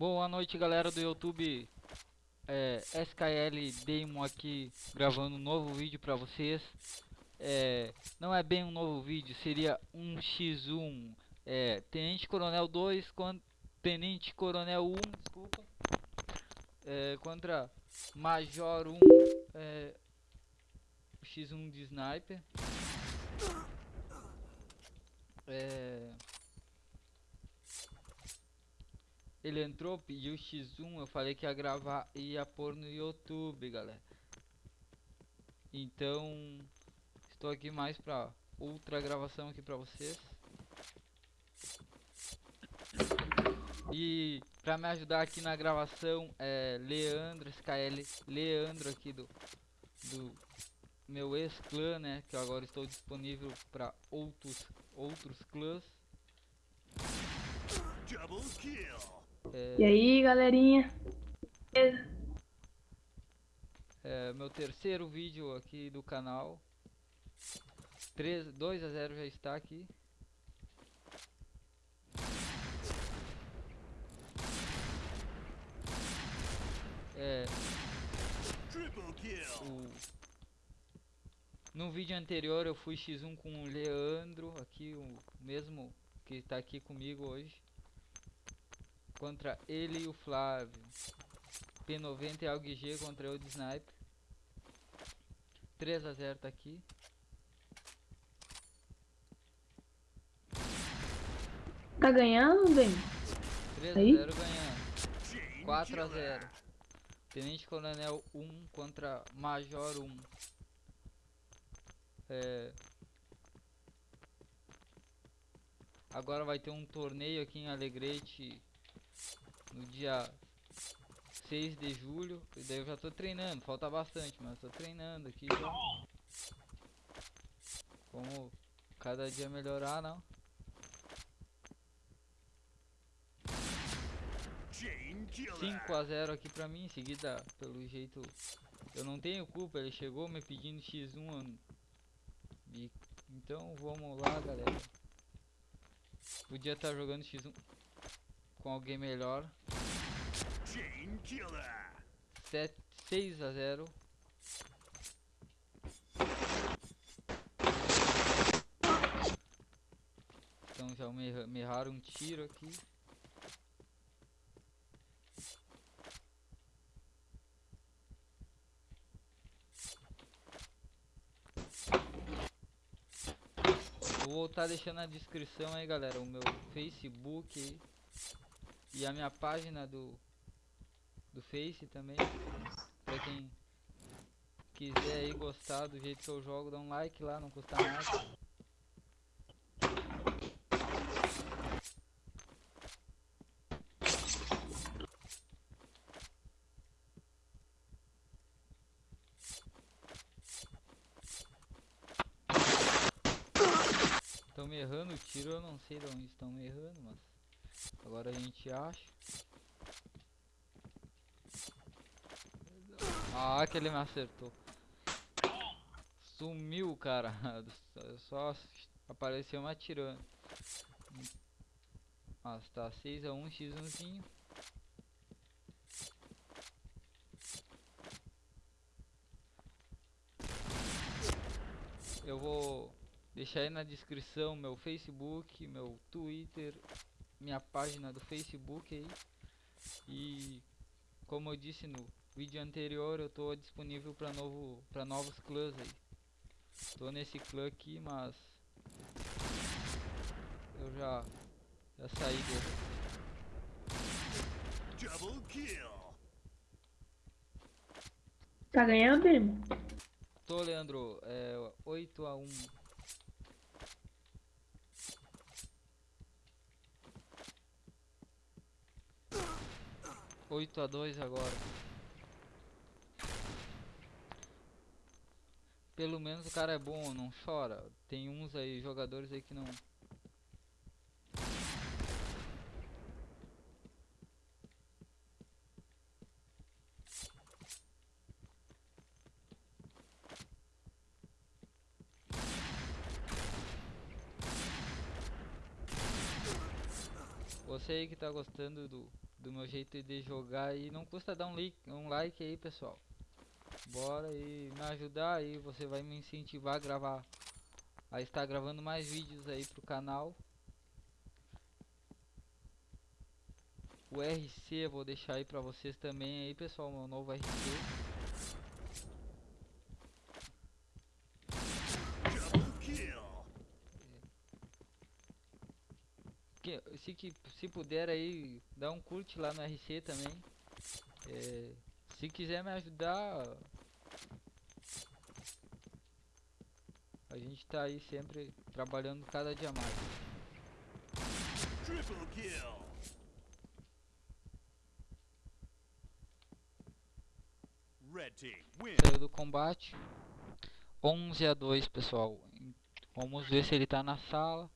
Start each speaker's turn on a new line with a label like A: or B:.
A: Boa noite galera do YouTube. É, SKL Demo aqui gravando um novo vídeo pra vocês. É, Não é bem um novo vídeo, seria um x1 é, Tenente Coronel 2 contra Tenente Coronel 1, desculpa. É, Contra Major 1 é, X1 de Sniper. É, Ele entrou, pediu X1, eu falei que ia gravar e ia pôr no YouTube, galera. Então, estou aqui mais pra outra gravação aqui pra vocês. E pra me ajudar aqui na gravação é Leandro, SKL, Leandro aqui do, do meu ex-clã, né? Que agora estou disponível para outros, outros clãs.
B: Double kill.
A: É,
C: E aí, galerinha?
A: É meu terceiro vídeo aqui do canal. 3, 2 a 0 já está aqui. É,
B: Triple kill.
A: o... No vídeo anterior eu fui X1 com o Leandro, aqui o mesmo que está aqui comigo hoje. Contra ele e o Flávio. P90 e AUG contra eu de Sniper. 3 a 0 tá aqui.
C: Tá ganhando, bem?
A: 3
C: Aí?
A: a 0 ganhando.
B: Chain
A: 4 a
B: killer.
A: 0. Tenente Coronel 1 contra Major 1. É... Agora vai ter um torneio aqui em Alegrete no dia 6 de julho. E daí eu já tô treinando, falta bastante, mas tô treinando aqui já. Como cada dia melhorar, não?
B: Chain killer.
A: 5 a 0 aqui pra mim, em seguida, pelo jeito, eu não tenho culpa, ele chegou me pedindo X1, eu não- e, então vamos lá, galera. Podia estar jogando X1 com alguém melhor.
B: Chain killer.
A: 7, 6 a 0. Então já me, me erraram um tiro aqui. Vou voltar deixando na descrição aí, galera, o meu Facebook aí, e a minha página do do Face também. Pra quem quiser aí gostar do jeito que eu jogo, dá um like lá, não custa nada. Estão me errando o tiro, eu não sei de onde estão me errando, mas agora a gente acha. Ah, que ele me acertou. Sumiu, cara. Só apareceu me atirando. Ah, tá 6x1, x1zinho. Eu vou deixar aí na descrição meu Facebook, meu Twitter, minha página do Facebook aí. E como eu disse no vídeo anterior, eu tô disponível para novo para novos clãs aí. Tô nesse clã aqui, mas eu já já saí dele.
B: Double kill.
C: Tá ganhando?
A: Tô, Leandro, é 8 a 1. Oito a dois agora. Pelo menos o cara é bom, não chora. Tem uns aí, jogadores aí que não. Você aí que tá gostando do do meu jeito de jogar e não custa dar um like, um like aí, pessoal. Bora e me ajudar aí, você vai me incentivar a gravar, a estar gravando mais vídeos aí pro canal. O RC vou deixar aí pra vocês também aí, pessoal, meu novo RC.
B: Double kill.
A: que, se, que, se puder aí, dá um curte lá no RC também. É, se quiser me ajudar, a gente tá aí sempre trabalhando cada dia mais.
B: Triple kill. Red team win.
A: Saiu do combate. 11 a 2, pessoal. Vamos ver se ele tá na sala.